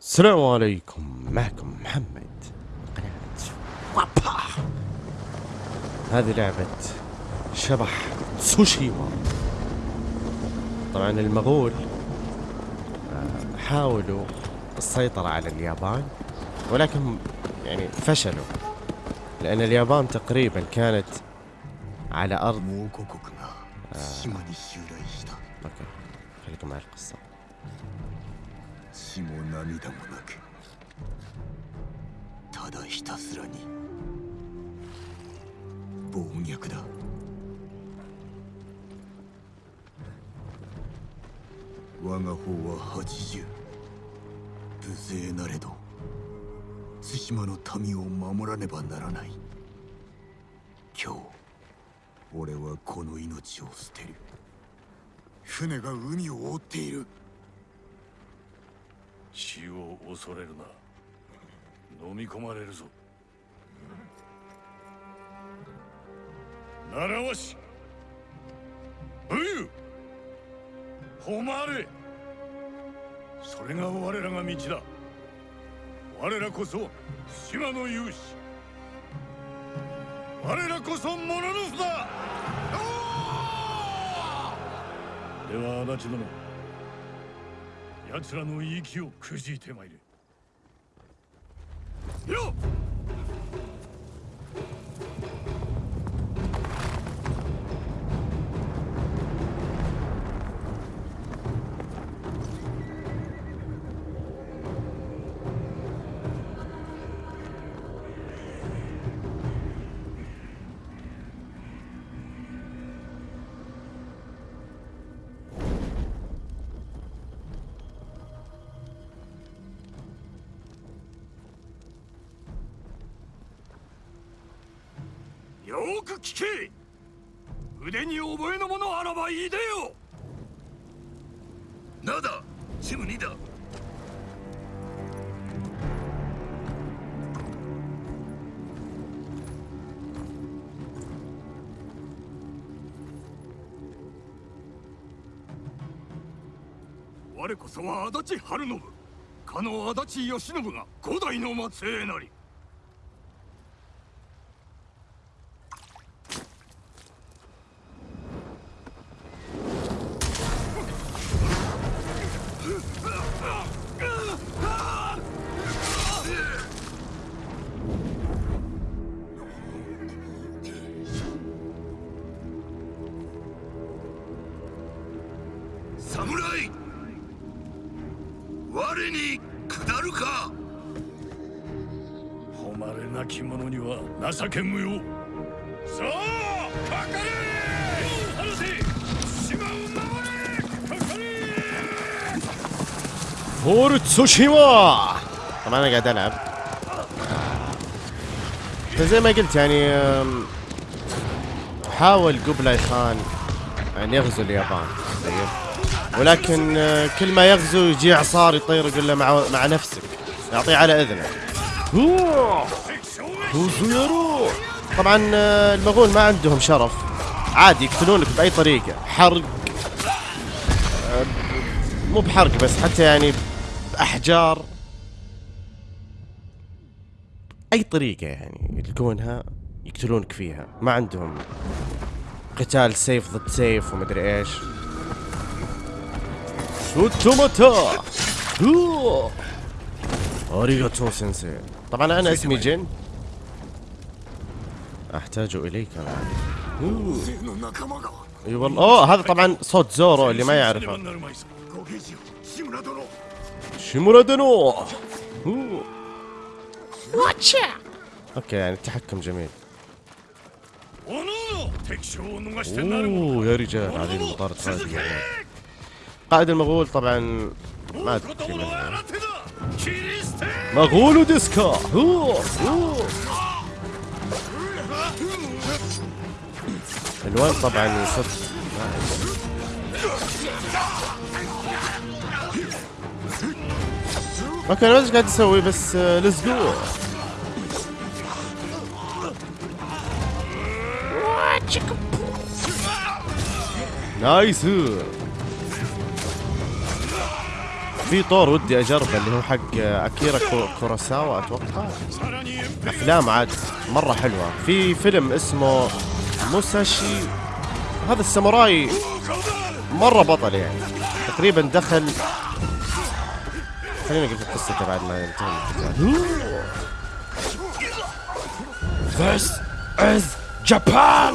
السلام عليكم معكم محمد. قناة وابا هذه لعبة شبح سوشيما طبعا المغول آه، حاولوا السيطرة على اليابان ولكن يعني فشلوا لأن اليابان تقريبا كانت على أرض آه. أوكي خليكم مع القصة. 血も涙もなく。ただひたすらに。暴虐だ。我が方は80無勢なれど。対馬の民を守らねばならない。今日俺はこの命を捨てる。船が海を覆っている。死を恐れるな。飲み込まれるぞ。習わし武勇誉れ。それが我らが道だ。我らこそ島の勇士。我らこそモノノフだ。では足立殿奴らの息をくじいてまいれ。よっ！よく聞け。腕に覚えのものあらばいでよ。なだチムニだ。我こそは足立晴信。かの足立義信が五代の末裔なり。فور تسوشيما طبعا أنا قاعد ألعب. فزي ما قلت يعني حاول قبلاي خان أن يغزو اليابان. طيب. ولكن آه، كل ما يغزو يجي اعصار يطير يقول له مع مع نفسك. يعطيه على إذنه. طبعا آه، المغول ما عندهم شرف. عادي يقتلونك بأي طريقة. حرق. آه، مو بحرق بس حتى يعني احجار أي طريقة يعني يلقونها يقتلونك فيها؟ ما عندهم قتال سيف ضد سيف ومدري إيش. سوتوماتا اريغاتو سينسي طبعا أنا اسمي جن. أحتاج إليك أنا. أي والله. أوه هذا طبعا صوت زورو اللي ما يعرفه. شمورة دنو واتشا أوكي يعني التحكم جميل. أوه يا رجال هذه المطارد خارجية قائد المغول طبعا ما أدري مغول وديسكا. الوان طبعا صدق. ما كان قاعد يسوي بس آه، let's go nice. في طور ودي اجربه اللي هو حق آه، أكيرا كوراساوا أتوقع. أفلام عاد مرة حلوة. في فيلم اسمه موساشي. هذا الساموراي مرة بطل يعني. تقريبا دخل خلينا نقول قصته بعد ما ينتهي القتال This is Japan!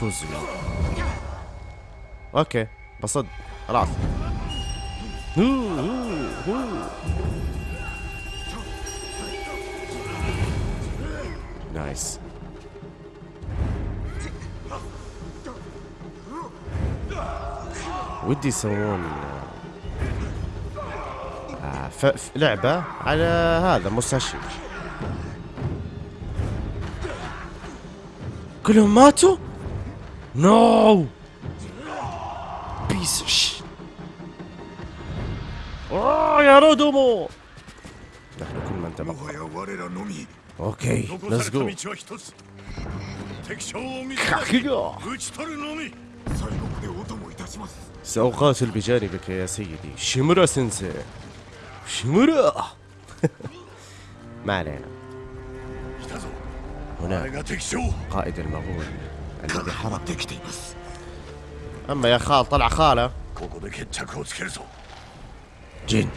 كوزو okay بصد خلاص نايس ودي يسوون آه ف... ف... لعبة على هذا موساشي كلهم ماتوا؟ نو بيسش اوه يا رودومو! نحن كل من تبقى أوكي ليتس جو سأقاتل بجانبك يا سيدي. شمرا سنسي شمرا. ما علينا. هنا. قائد المغول. الذي حرق أما يا خال طلع خاله. جن.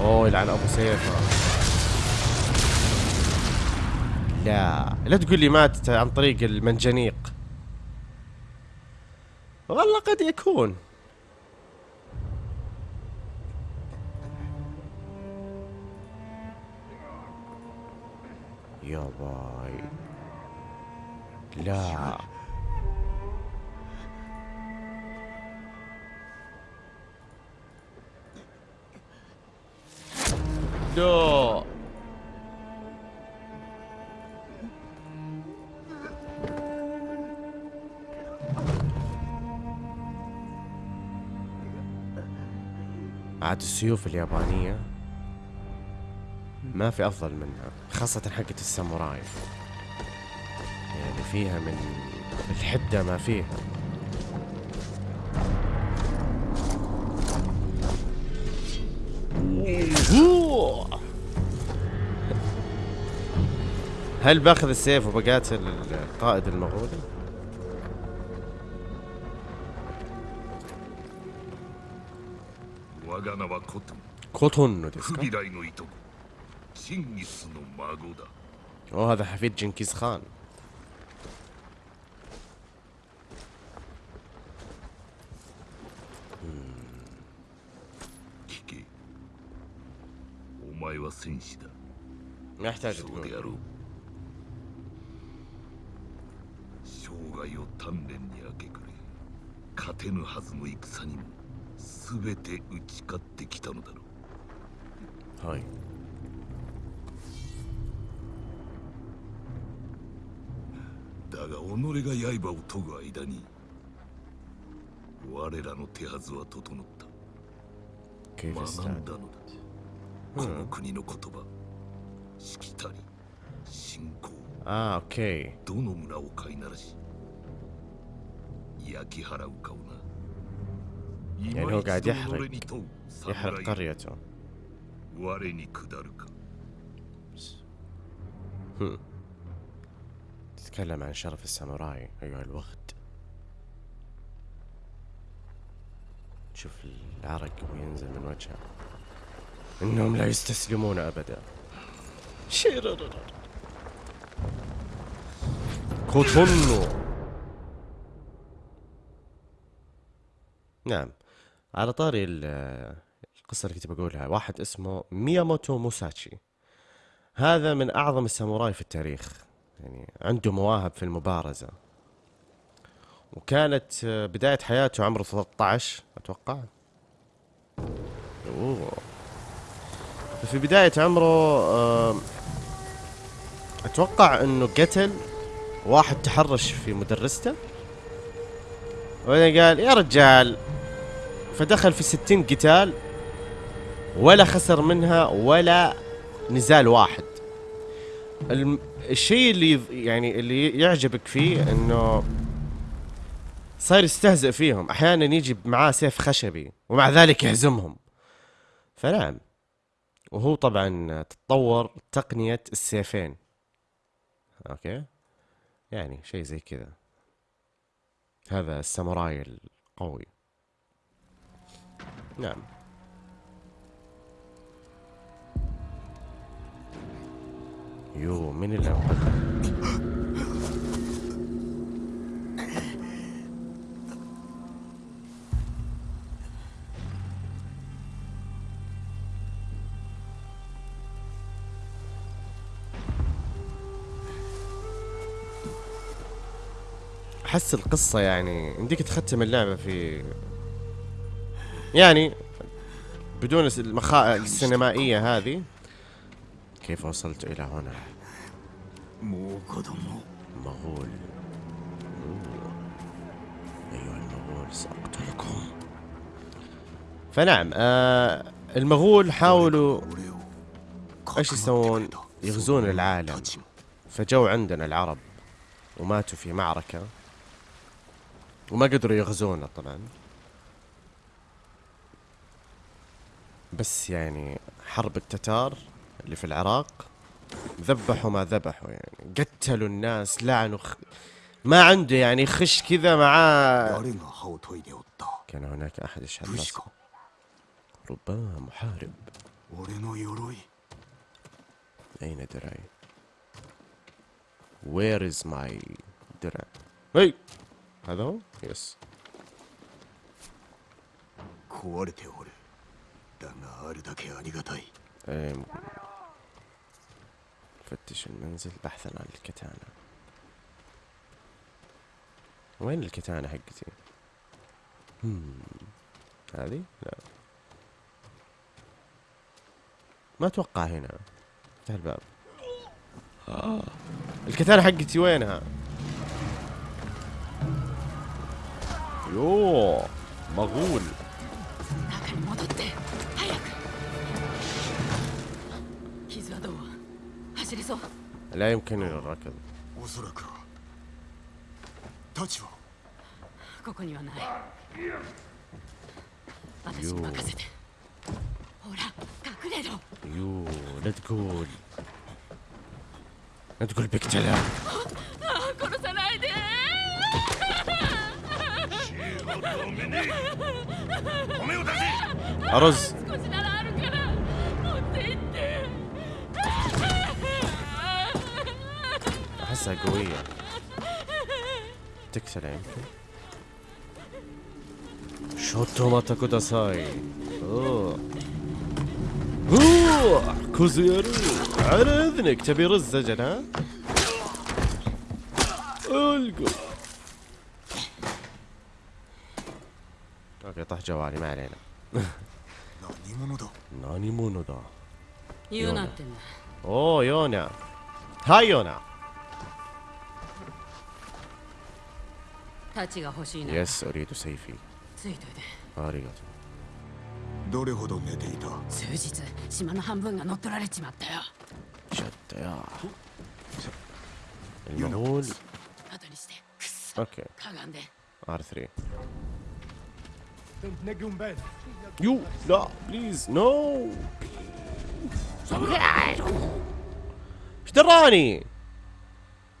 أوه يلعن أبو سيف. لا. لا تقول لي ماتت عن طريق المنجنيق. والله قد يكون. يا باي. لا. لا عاد السيوف اليابانية ما في أفضل منها خاصة حقة الساموراي يعني فيها من الحدة ما فيها هل باخذ السيف وبقاتل القائد المغولي؟ コトンヌですかおはだハフィッジンキスハン前は戦士だ。そうであろう。生涯を鍛錬に明け暮れ、勝てぬはずの戦にも、すべて打ち勝ってきたのだろう。هاي だが己が刃を研ぐ間に我らの手はずは整った كيف 学 استعد んだのだこの国の言葉しきたり信仰 اه اوكي どの村を飼いならし焼き払うかをな يعني هو قاعد 今一度 يحرق 己に問う يحرق 侍 قريته 我に下るか تتكلم عن شرف الساموراي ايها الوغد شوف العرق وينزل من وجهه انهم لا يستسلمون ابدا شيرر كوتونو نعم على طاري ال- القصة اللي كنت بقولها. واحد اسمه مياموتو موساتشي. هذا من أعظم الساموراي في التاريخ. يعني عنده مواهب في المبارزة. وكانت آه، بداية حياته عمره 13 أتوقع. أوه. في بداية عمره آم، أتوقع أنه قتل واحد تحرش في مدرسته. وبعدين قال يا رجال. فدخل في ستين قتال. ولا خسر منها ولا نزال واحد. الشيء اللي يعني اللي يعجبك فيه إنه صاير يستهزئ فيهم. أحيانا يجي معاه سيف خشبي ومع ذلك يهزمهم. فنعم. وهو طبعا تطور تقنية السيفين. okay؟ يعني شيء زي كذا. هذا الساموراي القوي. نعم. يو من اللي أحس القصة يعني يمديك تختم اللعبة في يعني بدون الس- المخاء السينمائية هذه. كيف وصلت إلى هنا؟ مغول. أيها المغول سأقتلكم. فنعم آه المغول حاولوا إيش يسوون؟ يغزون العالم. فجو عندنا العرب وماتوا في معركة وما قدروا يغزونا طبعا. بس يعني حرب التتار اللي في العراق ذبحوا ما ذبحوا يعني قتلوا الناس لعنوا خ... ما عنده يعني خش كذا معاه 誰が歯を研いでおった كان هناك أحد يشهد 武士 نصر か ربما محارب 俺の鎧 أين دراعي؟ Where is my درع؟ هي هذا هو؟ يس 壊れておるだがあるだけありがたい إيه، م- فتش المنزل بحثا عن الكتانة وين الكتانة حقتي؟ هذه؟ لا ما أتوقع هنا افتح الباب آه. الكتانة حقتي وينها؟ يوه مغول لا يمكنني الركض おそらくは太刀はここにはない私に任せてほら隠れろ يو لا تقول لا تقول بقتلها あ殺さないで أرز 少しならあるから احسها قوية. تكسر يمكن شوتو ماتا كوداساي أوه. أوه كوزيرو على إذنك تبي رز أجل ها؟ القوا أوكي طاح طيب، جوالي ما علينا. ناني مونو دا يونا. أوه يونا. هاي يونا. 太刀が欲しいな يس اريد سيفي ついといて اريد どれほど寝ていた数日島の半分が乗っ取られちまったよ شت يا المغول 後にしてくっそ اوكي かがんで R3 يو لا بليز نو ايش دراني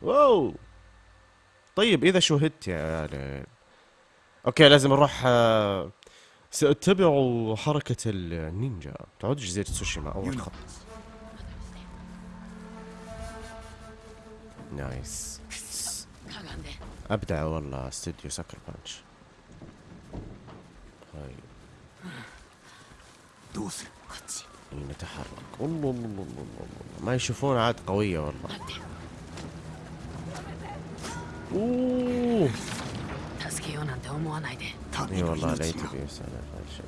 واو طيب إذا شهدت يعني okay لازم نروح آه، سأتبع حركة النينجا. تعود جزيرة تسوشيما أول خط. nice. أبدع والله استوديو Sucker Punch. طيب. نتحرك. الله الله الله الله ما يشوفون عاد قوية والله. اوه اي والله لا يتبي يسأل عن شيء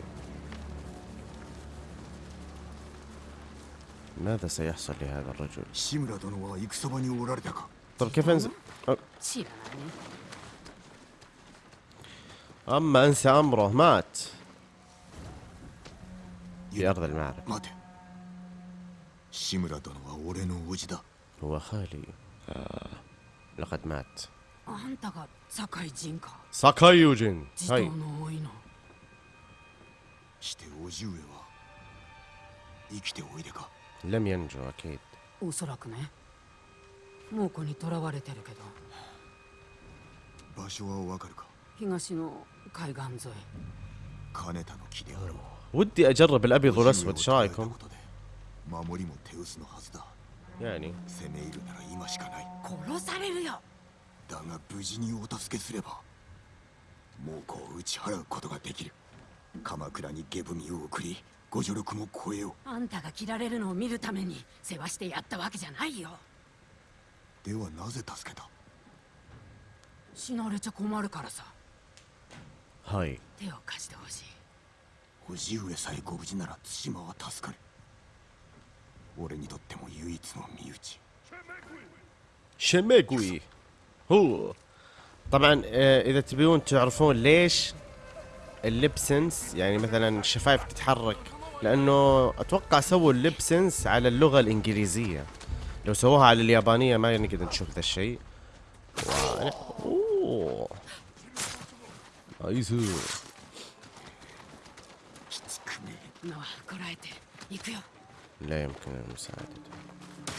ماذا سيحصل لهذا الرجل؟ طب كيف انزل؟ اما انسى امره مات في ارض المعركة هو خالي لقد مات あんたが堺人か ساكاي يوجين 地 هاي 頭の多いのして叔父上は生きておいでか لم ينجو أكيد おそらくね猛虎に囚われてるけど場所はわかるか東の海岸沿い金田の木であろう ودي أجرب الأبيض 叔父上を والأسود إيش 捕らえた رايكم ことで守りも手薄のはずだ يعني だが無事にお助けすれば猛虎を打ち払うことができる。鎌倉に下踏みを送りご助力も超えよう。あんたが切られるのを見るために世話してやったわけじゃないよ。ではなぜ助けた？死なれちゃ困るからさ。はい。手を貸してほしい。叔父上さえご無事なら対馬は助かる。俺にとっても唯一の身内。シェメグイ هو. طبعا آه، إذا تبيون تعرفون ليش اللبسنس يعني مثلا الشفايف تتحرك لأنه أتوقع سووا اللبسنس على اللغة الإنجليزية. لو سووها على اليابانية ما نقدر نشوف ذا الشيء. لا يمكن المساعدة.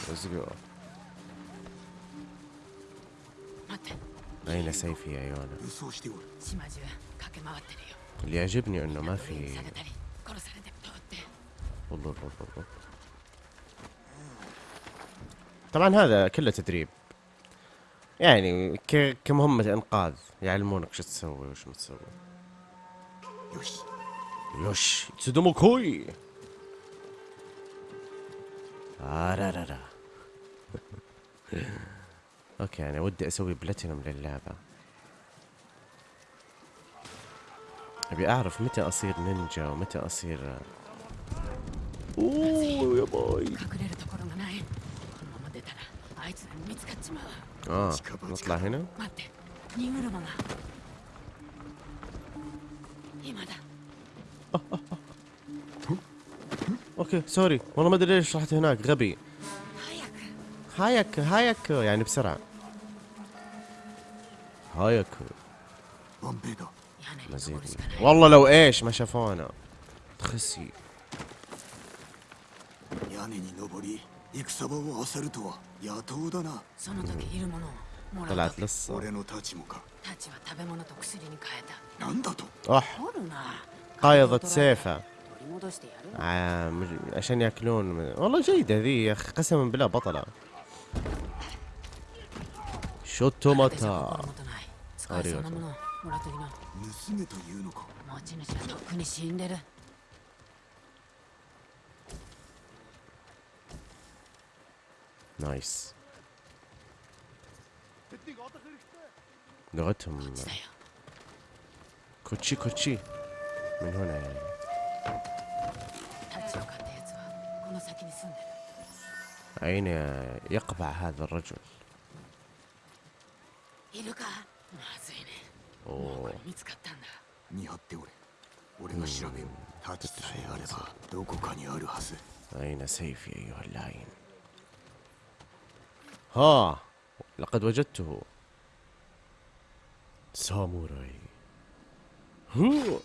Let's go. أين سيفي يا يونا؟ اللي يعجبني إنه ما في طبعا هذا كله تدريب. يعني كمهمة إنقاذ. يعلمونك شو تسوي وش ما تسوي. よし. よし. いつでも来い. آه، آرارارا okay أنا ودي أسوي بلاتينوم للعبة. أبي أعرف متى أصير نينجا ومتى أصير أوه يا باي. آه نطلع هنا؟ okay sorry والله ما أدري ليش رحت هناك غبي. هايك هايك يعني بسرعة. 早く. مزيد والله لو إيش ما شافونا. تخسي. طلعت لصة أح. قايضة سيفه عشان ياكلون. والله جيدة ذي يا أخي قسما بالله بطلة. これじゃ شوتو 心 ماتا もとない使えそうなものをもらっときな盗めというのか持ち主はとっくに死んでる نايس لغتهم こっちだよ كوتشي كوتشي من هنا يعني タッチを買ったやつはこの先に住んでる أين يقبع هذا الرجل いるかまずいねおーもうこれ見つかったんだ見張っておれ俺が調べよう太刀さえあればどこかにあるはず أين سيفي أيها اللعين ها لقد وجدته ساموراي هو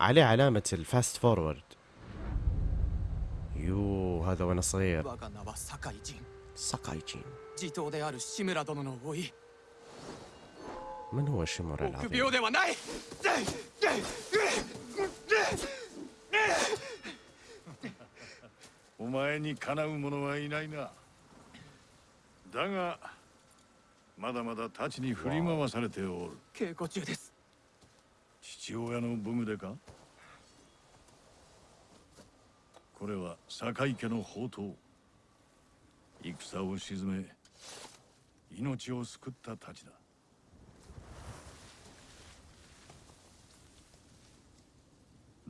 عليه علامة الفاست فورورد يو هذا وانا صغير 我が名は 堺人 ساكايجين 地頭である志村殿の甥 من هو شيمورا 臆 العظيم 病ではないお前にかなう者はいないなだがまだまだ太刀に振り回されておる稽古中です父親の武具でかこれは堺家の宝刀戦を鎮め命を救った太刀だ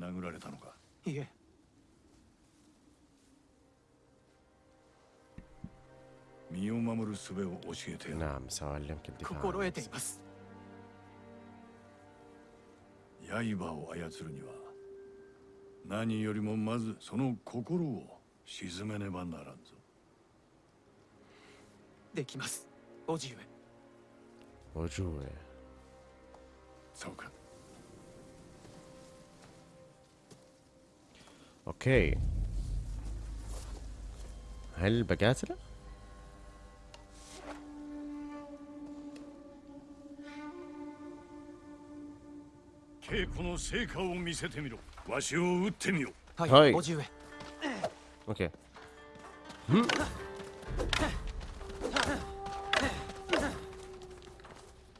殴られたのか？いえ。身を守る術を教えて。心得ています。刃を操るには何よりもまずその心を沈めねばならんぞ。できます。叔父上。叔父上。そうか。أوكي. هل بقاتله؟ هاي أوكي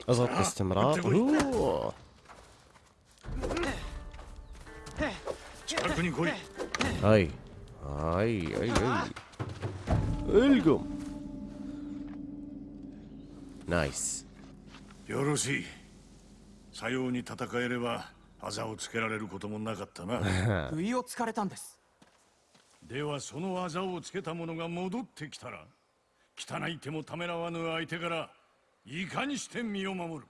اضغط باستمرار اوه はい。はいはいはい。ウェルカムナイスよろしい。さように戦えればあざをつけられることもなかったな。不意をつかれたんです。ではそのあざをつけた者が戻ってきたら汚い手もためらわぬ相手からいかにして身を守る。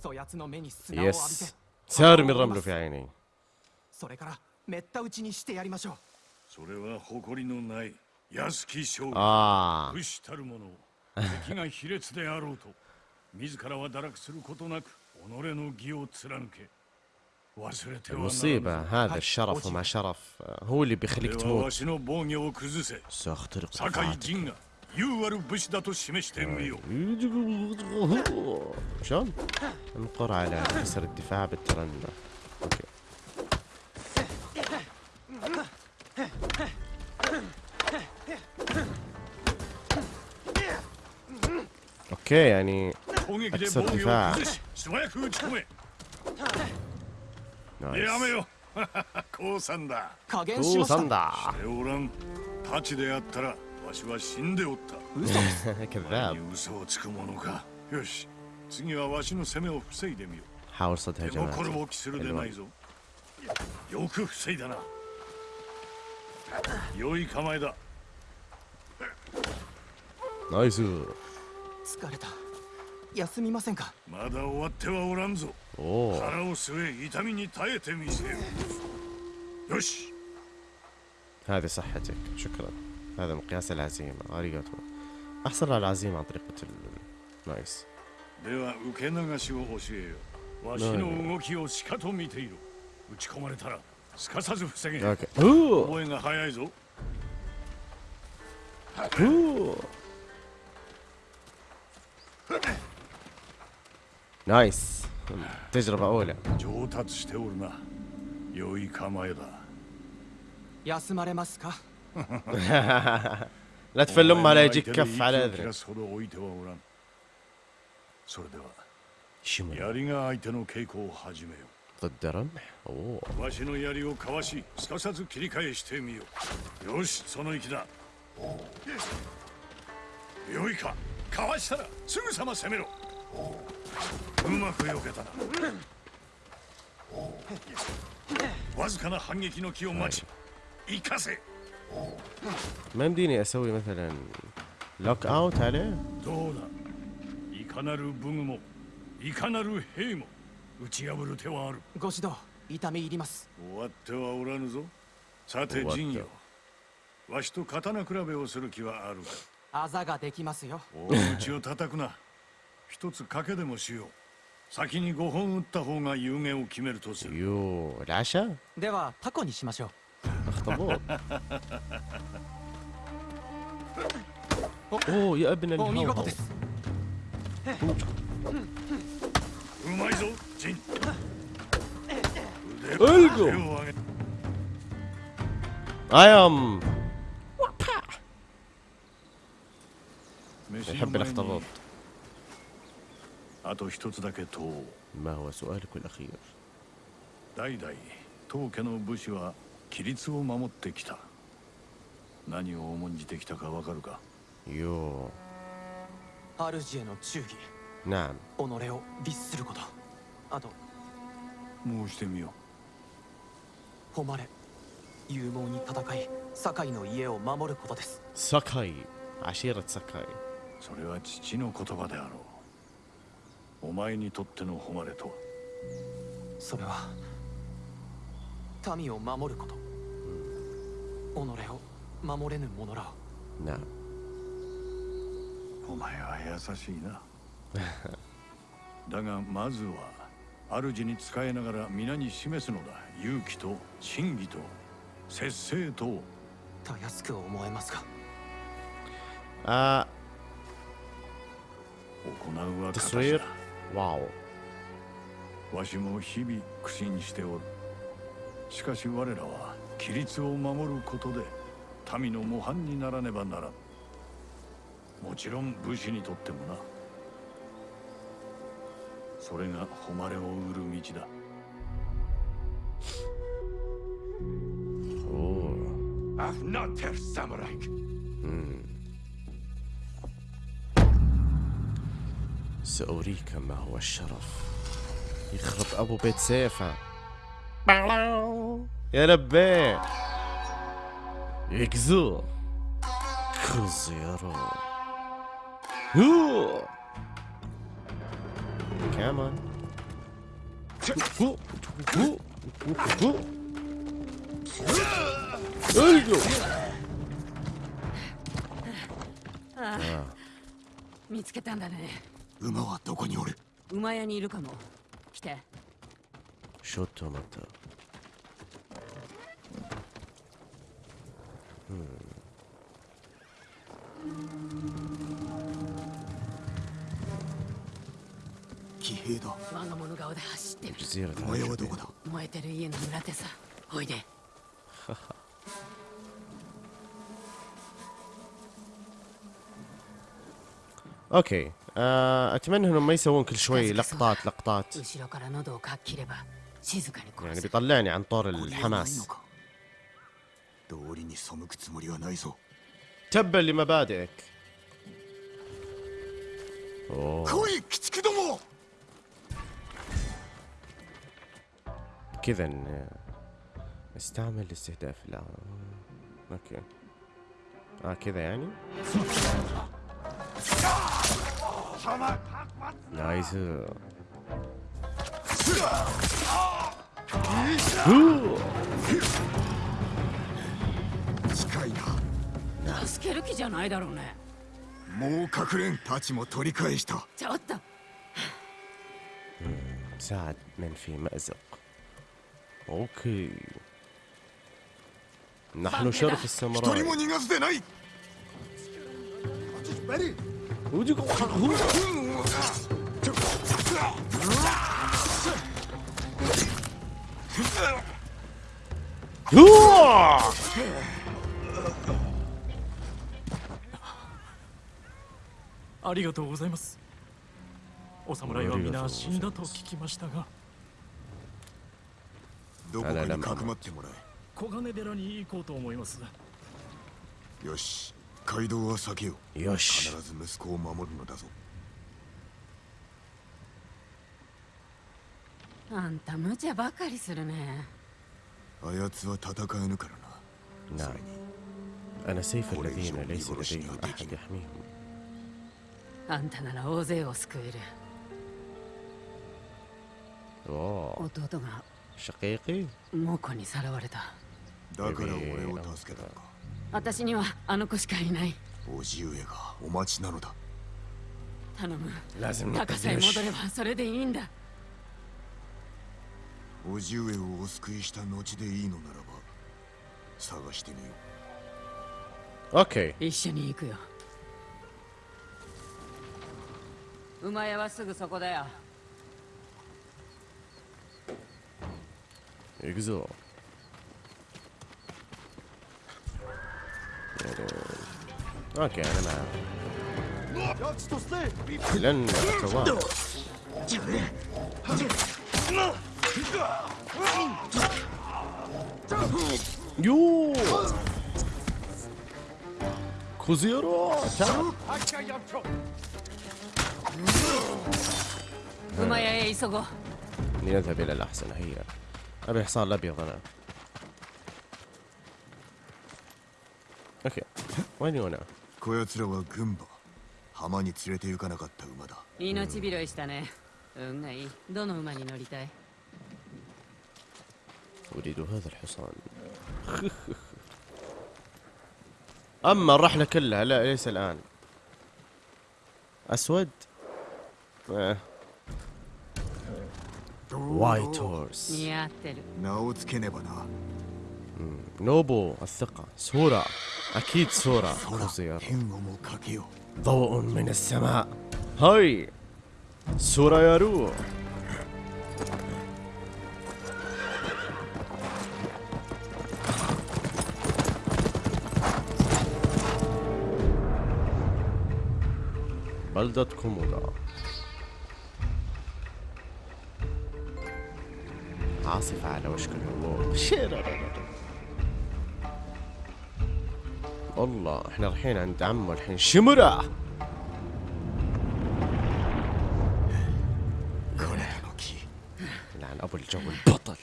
そやつの目に砂を浴びて、yes. سار من رمله في عيني それからめった打ちにしてやりましょうそれは誇りのない安き将軍 اه 武士たる者敵が卑劣であろうと自らは堕落することなく己の義を貫け忘れてはなら المصيبة ぬ هذا الشرف وما شرف آه، هو اللي こ بيخليك れは تموت わしの防御を崩せ سأخترق 酒 井 دفاعاتك 陣が優ある武士だと示してみよう شلون؟ انقر على كسر الدفاع بالترنم اوكي اوكي يعني 攻撃でアクセル防御をディファー崩し素早く打ち込め نايس やめよ降参だ加減しま اوه した صندع でおらん太刀であったら わしは死んでおった嘘です كذاب に嘘をつく者かよし次はわしの攻めを防いでみよ حاول صد う手心 هجماته を期するでないぞよく防いだな良い構えだ نايس 疲れた休みませんかまだ終わってはおらんぞ اوه 腹を据え痛みに耐えてみせよよし هذه صحتك شكرا هذا مقياس العزيمة اريغاتو احصل على العزيمة عن طريقة ال... نايس では受け流しを教えよわしの動きをしかと見ていろ打ち込まれたらすかさず防げ اوكي اوه 覚えが早いぞ اوه نايس تجربة أولى 上達しておるな良い構えだ休まれますか لا تفل أمها لا يجيك お前の كف 相 على 手で息を切ら أذنك すほど置いてはおらんそれでは شمر 槍が相手の稽古を始めよ ضد رمح اوه うわしの槍をかわしすかさず切り返してみようよしその息だよいかかわしたらすぐさま攻めろうまく避けたなわずかな反撃の気を待ち生かせ ما يمديني اسوي مثلا لوك اوت عليه どうだいかなる武具もいかなる兵も打ち破る手はあるご指導痛み入ります終わってはおらぬぞさて終わった陣よわしと刀比べをする気はあるかあざができますよ大口を叩くな一つ賭けでもしよう先に5本打った方が有限を決めるとする يو العشاء ではタコにしましょう اخطبوط اوه يا ابن お見事 الهوهو ですうまいぞ陣腕うっご手を上げ اي ام 飯の يحب 前に الاخطبوط あと一つだけ問おう ما هو سؤالك الاخير 代々当家の武士は 規律を守ってきた。何を重んじてきたかわかるか？よう。主への忠義。なん？己を律すること。あと。申してみよう。誉れ。勇猛に戦い堺の家を守ることです。堺。アシエラ堺。それは父の言葉であろう。お前にとっての誉れとは？それは民を守ること、うん、己を守れぬ者ら。な。お前は優しいな。だがまずは主に仕えながら皆に示すのだ。勇気と真偽と節制と。たやすく思えますか？あ。行うは形だ。わわしも日々苦心しておる。しかし我らは規律を守ることで民の模範にならねばならんもちろん武士にとってもなそれが誉れを売る道だ أوه. أفناتر ساموراي سأريك ما هو الشرف يخرب أبو بيت سيفه やらべ。え行くぞ。クズ野郎。うお見つけたんだね。馬はどこにおる？馬屋にいるかも。来て。شوتو متى 騎兵だ我が物顔で走ってる جزيرة 馬屋はどこだ燃えてる家の裏手さおいで اوكي آه اتمنى انهم ما يسوون كل شوي لقطات لقطات يعني بيطلعني عن طور الحماس。تبا لمبادئك. كذا استعمل الاستهداف لا. أوكي. آه كذا يعني؟ نايس. 近いな助ける気じゃないだろうねもう隠れんたちも取り返したちょっと ساعد من في مأزق اوكي نحن شرف 一 うわありがとうございます。お侍は皆死んだと聞きましたが。どこかにかくまってもらえ。小金寺に行こうと思います。よし。街道は避けよう。よし。必ず息子を守るのだぞ。あんた無茶ばかりするねあやつは戦えぬからな نعم それに أنا سيف الذين ليس لديهم أحد يحميهم あんたなら大勢を救える أوه 弟が شقيقي 猛虎にさらわれただから俺を助けたのか私にはあの子しかいない叔父上がお待ちなのだ頼む لازم 高さえ نقدرش 戻ればそれでいいんだ 叔父上をお救いした後でいいのならば探してみよう。OK 一緒に行くよ。馬屋はすぐそこだよ。行くぞ。やる OK あれなやつとしていらんならとはاوكي انا معه لن اتواب يو كوزيرو تعال 馬屋へ急ごう لنذهب الى الاحسن هيا ابي الحصان الابيض انا اوكي وين هنا うこやつらは軍馬浜に連れて行かなかった馬だ命拾いしたね運がいいどの馬に乗りたい أريد هذا الحصان. أما الرحلة كلها لا ليس الآن. أسود؟ آه. وايت هورس نوبو الثقة. سورة أكيد سورة خزير. ضوء من السماء. هاي! سورة يا روح. بلدة كومودا عاصفة على وشك الهبوط والله إحنا رايحين عند عمه الحين. شمرة! لعن أبو الجو البطل.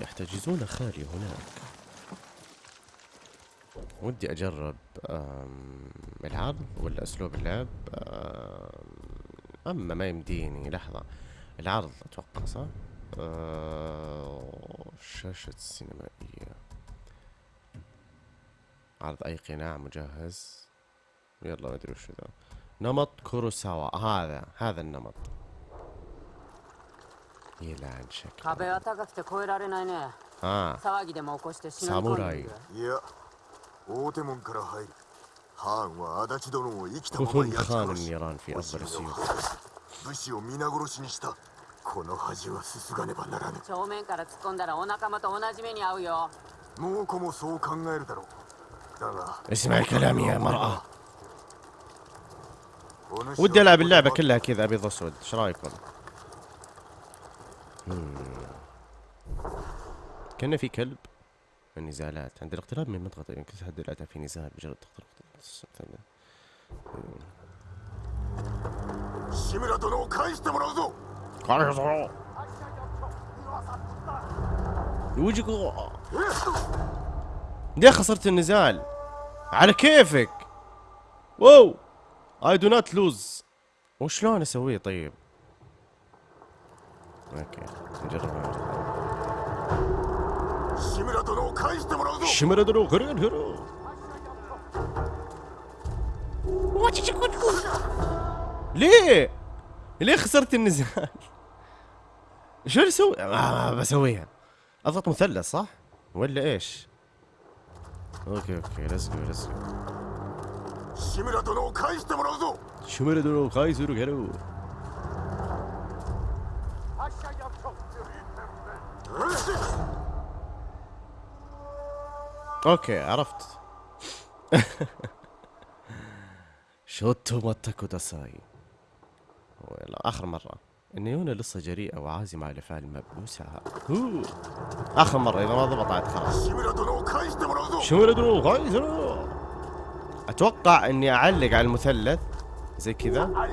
يحتجزون خالي هناك. ودي أجرب العرض ولا أسلوب اللعب أما ما يمديني لحظة. العرض أتوقع صح؟ آه، شاشة سينمائية عرض أي قناع مجهز؟ يلا ما أدري وش ذا. نمط كوروساوا هذا هذا النمط. يلعن شكله آه. ساموراي. 大手門から入るハーンは足立殿を生きたまま كفن 焼き خان 殺し النيران في お أفضل 城を السيوف 破壊し武士を皆殺しにしたこの恥はすすがねばならぬ正面から突っ込んだらお仲間と同じ目に遭うよ猛虎もそう考えるだろうだが اسمع كلامي يا مرأة お主は ودي العب اللعبة كلها كذا ابيض اسود ايش رايكم؟ مم. كان في كلب والنزالات عند الاقتراب من منطقة يعني يمكن الأتى في نزال بجرد تقترب يوجيكو ليه خسرت النزال؟ على كيفك؟ واو! اي دو نوت لوز وشلون أسويه طيب؟ okay نجربها 志村殿を返してもらうぞ شمرة درو غرين هرو ليه؟ ليه خسرت النزال؟ شو اللي اسوي؟ آه ما بسويها اضغط مثلث صح؟ ولا ايش؟ اوكي اوكي ليتس جو ليتس جو 志村殿を返してもらう أوكي عرفت. ちょっと待ってください. آخر مرة. إن يونا لسه جريئة وعازمة على فعل ما بوسعها آخر مرة إذا ما ضبطت خلاص. أتوقع إني أعلق على المثلث. زي كذا.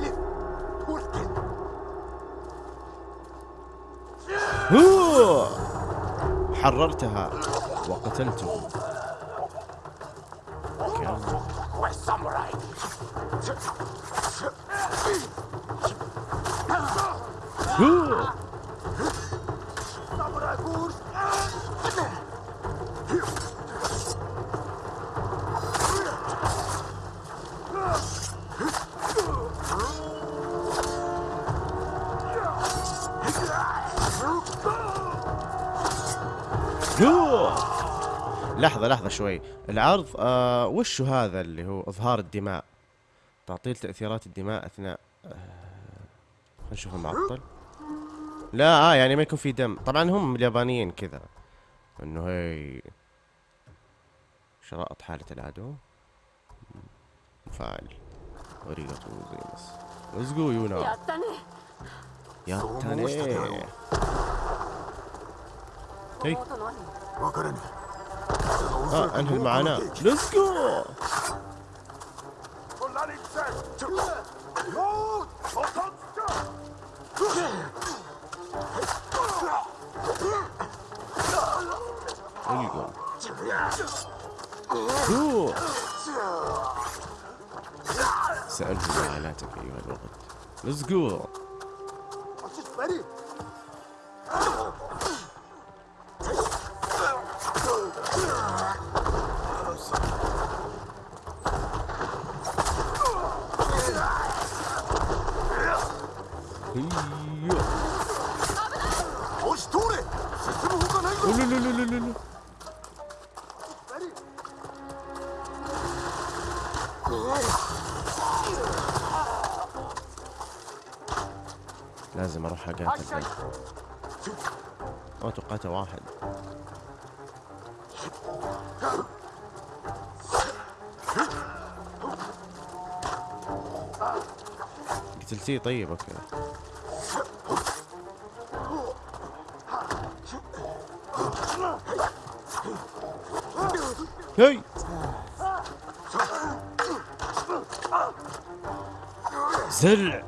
حررتها وقتلته. هو. هو. لحظة لحظة. شوي. العرض آه وش هذا اللي هو إظهار الدماء؟ تعطيل تأثيرات الدماء أثناء آه نشوف المعطل. لا آه يعني ما يكون في دم. طبعا هم اليابانيين كذا. إنه هي شرائط حالة العدو. فعل وريقة وزيمس Let's go you now يا تاني Ah, انحل معانا ليتس جو There you go. Cool. سأنهي معاناتك أيها الوقت. Let's go. لازم اروح اقاتل ذا. ما توقعته واحد قتلتيه طيب اوكي هي زرع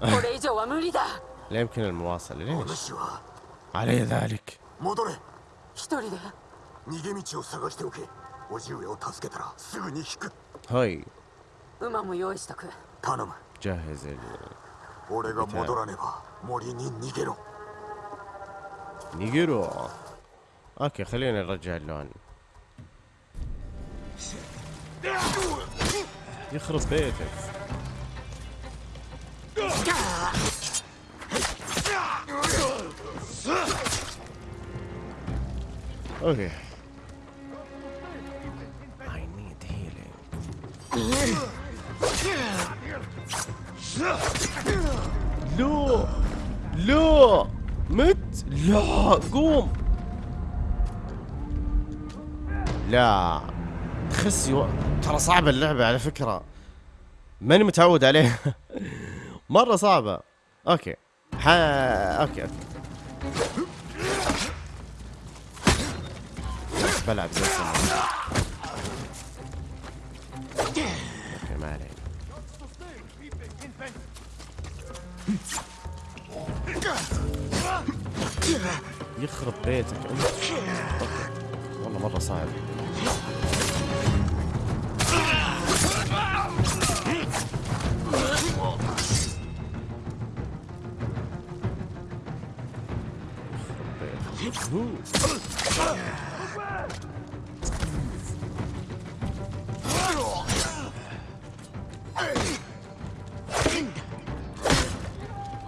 これ以上は無理だ لا يمكن المواصلة ليش؟ علي ذلك. هاي. جهز ال نيجيرو. أوكي خلينا نرجع اللون يخرب بيتك. أوكي I need healing. لا لا مت لا قوم لا. تخسي و... ترى صعبة اللعبة على فكرة. ماني متعود عليها. مرة صعبة. okay. ح... okay okay. بلعب زي السنة ما علينا. يخرب بيتك. انت. والله مرة صعب.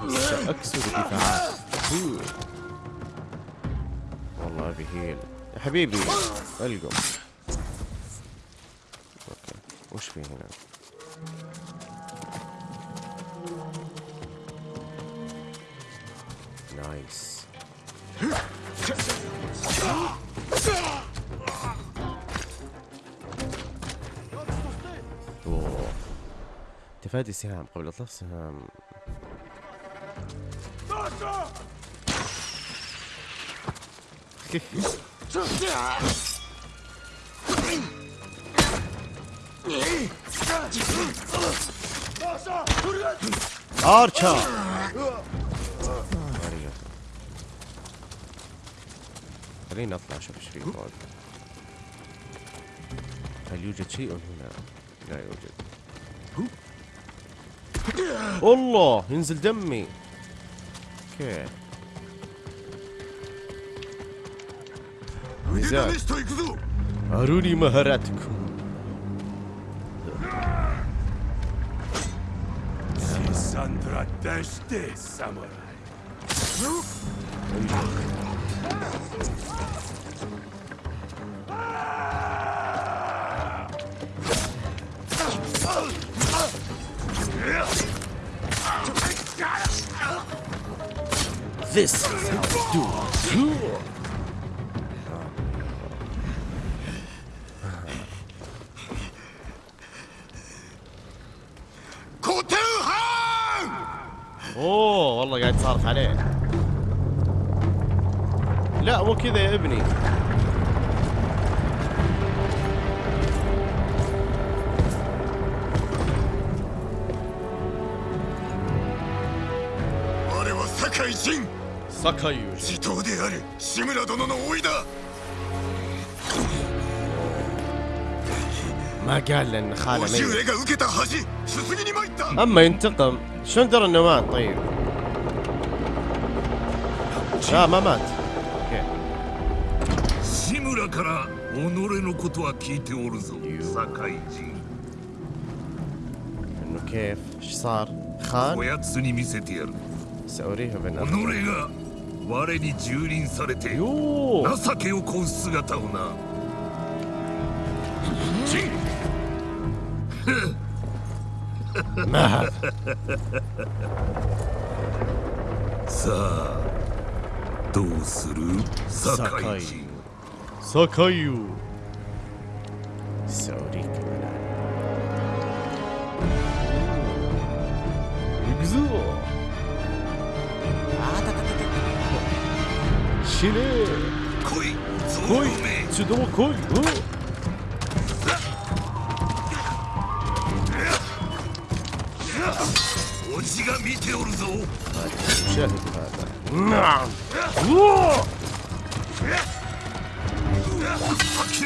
سأكسر دفاعات هو. والله ابي هيل يا حبيبي القم أوكي وش في هنا؟ تفادي سهام قبل أطلاق سهام. ارشر خليني اطلع أشوف إيش في فوق. هل يوجد شيء هنا؟ لا يوجد. الله ينزل دمي. أوكي. أروني مهاراتكم. ساندرا دشتي ساموراي. أيوه. This is how we do it. أوه والله قاعد تصارخ عليه. لا مو كذا يا ابني. سكاي 地頭である志村殿の甥いだ ما قال لان خاله 叔父 ميت 上が受けた恥すすぎに参った اما ينتقم شلون درى انه مات طيب لا ما مات اوكي 志村から己のことは聞いておるぞ酒井仁 انه كيف ايش صار خان おやつに見せてやる سأريه 己 بالنظر が 我に蹂躙されて情けをこう姿をな。なさあどうする？堺人堺を。死ね来い来い一度も来いうじが見ておるぞ。諦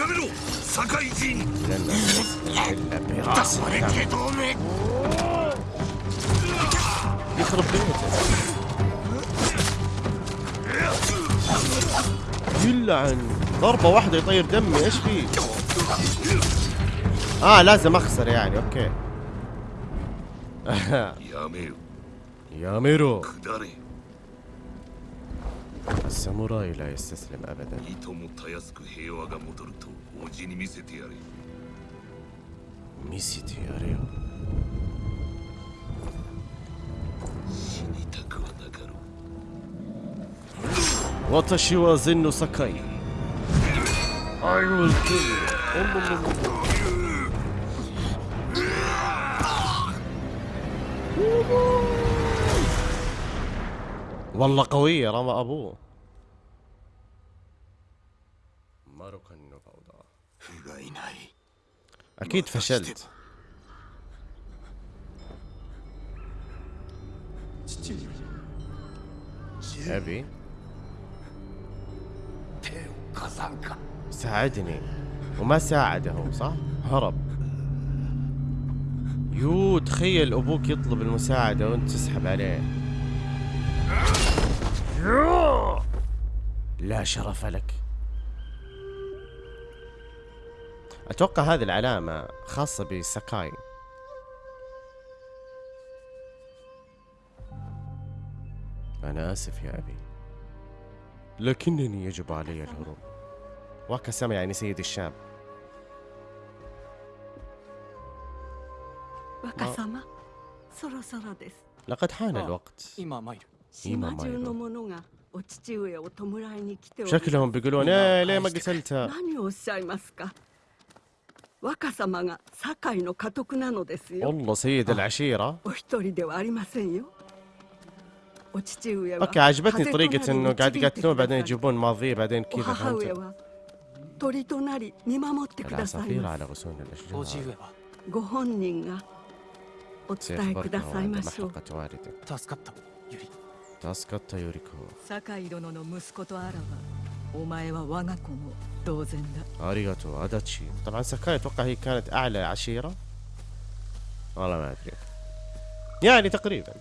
めろ、堺人。だそれけどめ。يلعن ضربة واحدة يطير دمي إيش في؟ آه لازم أخسر يعني أوكي. يا ميرو. يا ميرو. الساموراي لا يستسلم ابدا. ميسيتياريو 私は禅の境 I will kill you والله قوية رمى أبوه أكيد فشلت. أبي. ساعدني. وما ساعده هو صح؟ هرب. يو تخيل أبوك يطلب المساعدة وأنت تسحب عليه. لا شرف لك. أتوقع هذه العلامة خاصة بساكاي أنا آسف يا أبي. لكنني يجب علي الهروب. وكسم يعني سيد الشام. سورو سورو ديس. لقد حان آه، الوقت. إما مايرو شكلهم بيقولون إيه ليه ما قتلتها والله سيد العشيرة. أوكي عجبتني طريقة إنه قاعد يقتلون بعدين يجيبون ماضيه بعدين كذا فهمت؟ 鳥となり見守ってください العصافير ま على す غصون 叔父 الاشجار 上はご本人がお伝えくだ سيخبرنا さい عند ましょう محرقة والدك 助かったユリ تاسكت يوريكو 酒井殿の息子とあらばお前は我が子も同然だ اريغاتو اداتشي طبعا ساكاي اتوقع هي كانت اعلى عشيرة والله ما ادري يعني تقريبا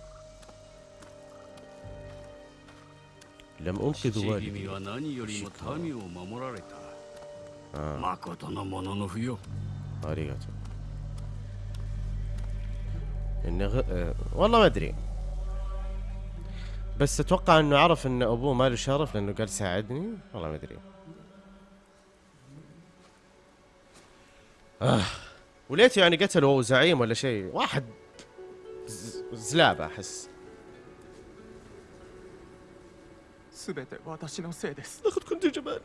لم انقذ 父君 والدي 誠のものの不よ اريغاتو انه غ... آه، والله ما ادري بس اتوقع انه عرف ان ابوه ما له شرف لانه قال ساعدني والله ما ادري آه. وليته يعني قتلوا زعيم ولا شيء واحد ز- زلابه احس すべて私のせいです لقد كنت جبانا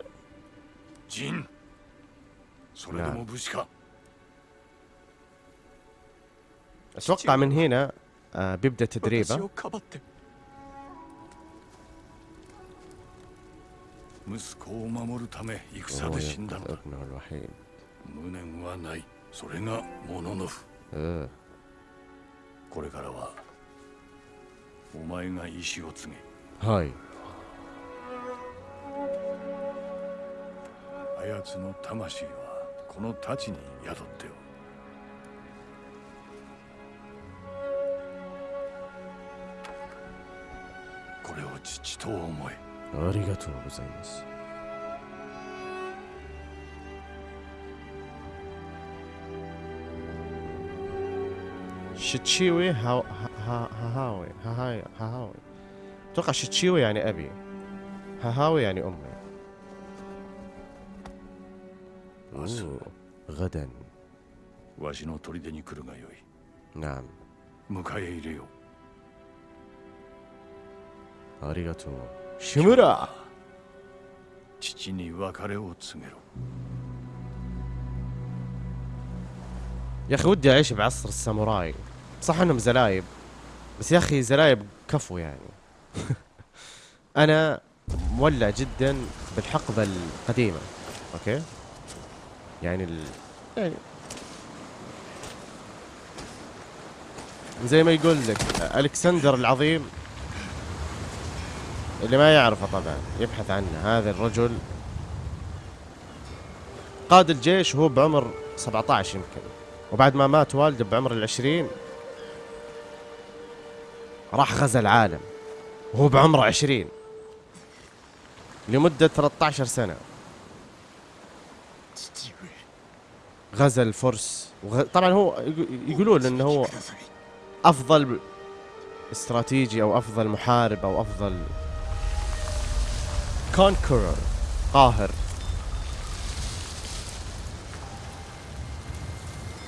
陣 それでも武士か اتوقع من هنا آه بيبدا 私 تدريبه をかばって 息子を守るため戦 وهو で死んだ ينقذ んだ ابنه الوحيد 無念はないそれがモノノフ آه. これからはお前が意志を継げ هاي あやつの魂は この太刀に宿っておるこれを父と思え。ありがとうございます。父上母上母上母上。とか父親にエビ。母親にお前 غدا わしの砦に来るがよい نعم 迎え入れよ اريغاتو شيمورا 父に別れを告げろ يا اخي ودي اعيش بعصر الساموراي صح انهم زلايب بس يا اخي زلايب كفو يعني انا مولع جدا بالحقبه القديمه اوكي يعني ال... يعني زي ما يقول لك ألكسندر العظيم اللي ما يعرفه طبعا يبحث عنه هذا الرجل. قاد الجيش وهو بعمر 17 يمكن. وبعد ما مات والده بعمر العشرين راح غزا العالم. وهو بعمره عشرين. لمدة 13 سنة. غزا الفرس وغ... طبعا هو يقولون إنه هو أفضل استراتيجي أو أفضل محارب أو أفضل كونكرر قاهر.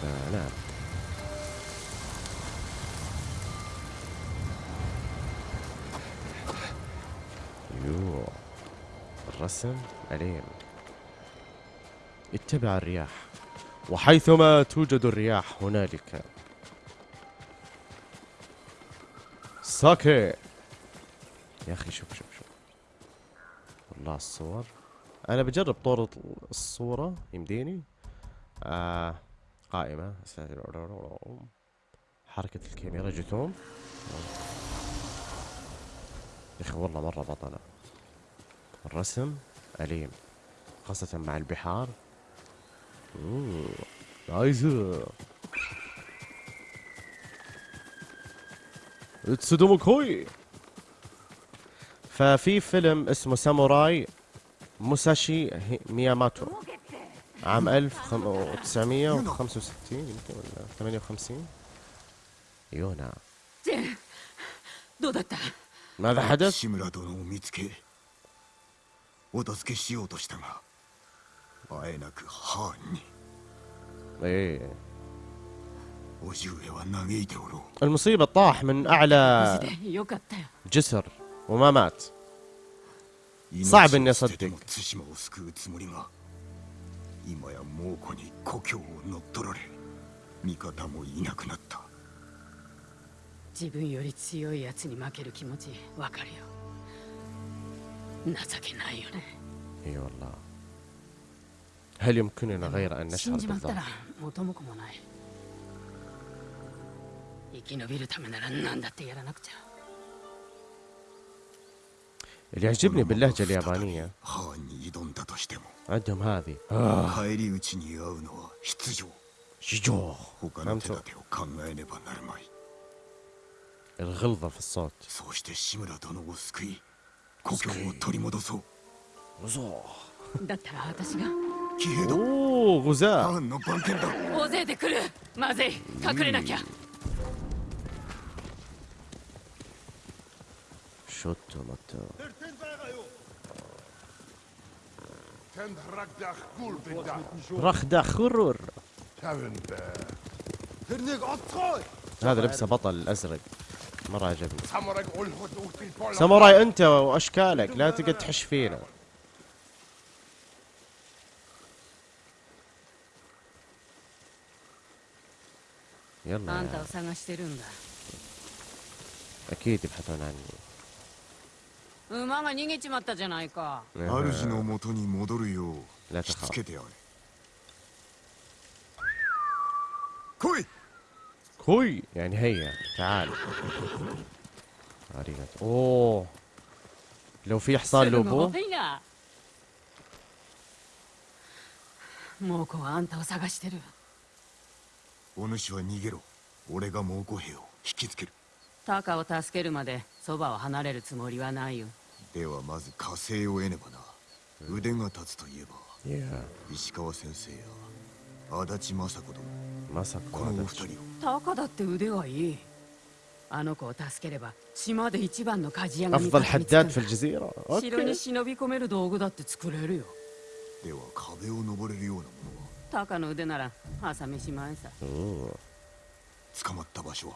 آه نعم. يو الرسم أليم. اتبع الرياح. وحيثما توجد الرياح هنالك. ساكي. يا أخي شوف شوف شوف. والله الصور. أنا بجرب طور الصورة. يمديني؟ آه قائمة. حركة الكاميرا جثوم يا أخي والله مرة بطلة. الرسم أليم خاصة مع البحار. 오, 나이스. اتسودوموكوي ففي فيلم اسمه ساموراي موساشي مياماتو عام 1965 يمكن ولا 58 يونا ماذا حدث؟ あえなくハーンに ايه 叔父上は嘆いておろう المصيبة طاح من 無 أعلى 事でよかったよ جسر وما مات 命 صعب إني を捨てて أصدق も対馬を救うつもりが今や猛虎に故郷を乗っ取られ味方もいなくなった 自分より強いやつに負ける気持ちわかるよ情けないよね اي والله هل يمكننا غير أن نشعر بالضعف؟ اللي يعجبني باللهجة اليابانية. عندهم هذه. آه. نعم، الغلظة في الصوت. そうして志村殿を救い故郷を取り戻そうだったら私が騎兵だ اوه ハ غزاة ーンの番犬だ 大勢で来るまずい隠れなきゃ شوتو ماتو رخدة خرور هذا لبسه بطل الازرق مرة عجبني ساموراي انت واشكالك لا تقعد تحش فينا يلا あんた يا を探してるんだ اكيد يبحثون عني 馬が逃げちまったじゃないか 主のもとに戻るよう لا しつ تخاف けてやれ来い كوي يعني هيا تعال اريغاتو اوه لو في حصان すぐ لوبو ごいな猛虎はあんたを探してる お主は逃げろ。俺が猛虎兵を引きつける。タカを助けるまでそばを離れるつもりはないよ。ではまず火星を得ねばな。腕が立つといえば、yeah. 石川先生や足立政子殿まさかこのお二人を。タカだって腕はいい。あの子を助ければ島で一番の鍛冶屋が見つかる。城に忍び込める道具だって作れるよ。では壁を登れるようなものは？タカの腕なら朝飯前さ اوه 捕まった場所は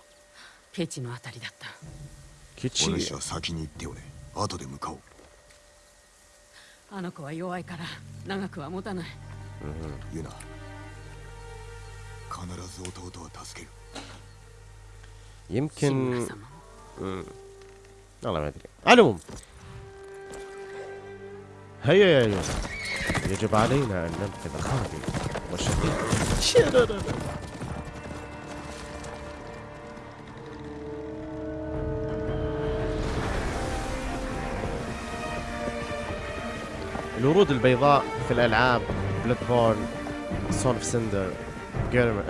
ケチのあたりだったお كيتشي 主は先に行っておれ 後で向かおうあの子は弱いから長くは持たないユナ必ず弟は助ける يمكن 志村様も مم. والله ما ادري على العموم هيا يا يونا يجب علينا ان ننقذ خالي الورود البيضاء في الألعاب بلاد بورن سون اوف سندر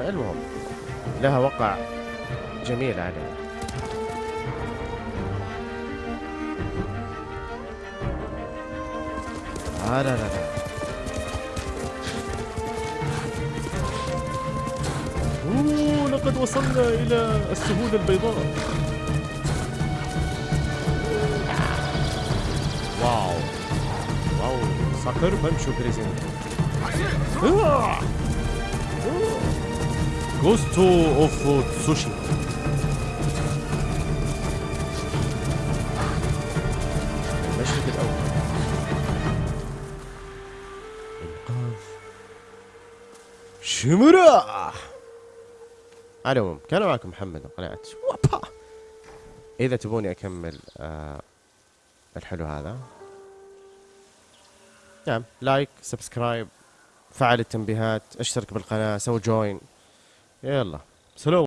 المهم لها وقع جميل عليه آه لا لا لا. لقد وصلنا إلى السهول البيضاء. واو. واو. ساكر بمشو بريزنت جوستو اوف تسوشي المشهد الأول. إنقاذ شمرة على العموم كان معكم محمد من قناة وابا! إذا تبوني أكمل آه الحلو هذا. نعم like subscribe فعل التنبيهات أشترك بالقناة سوي join يلا. سلام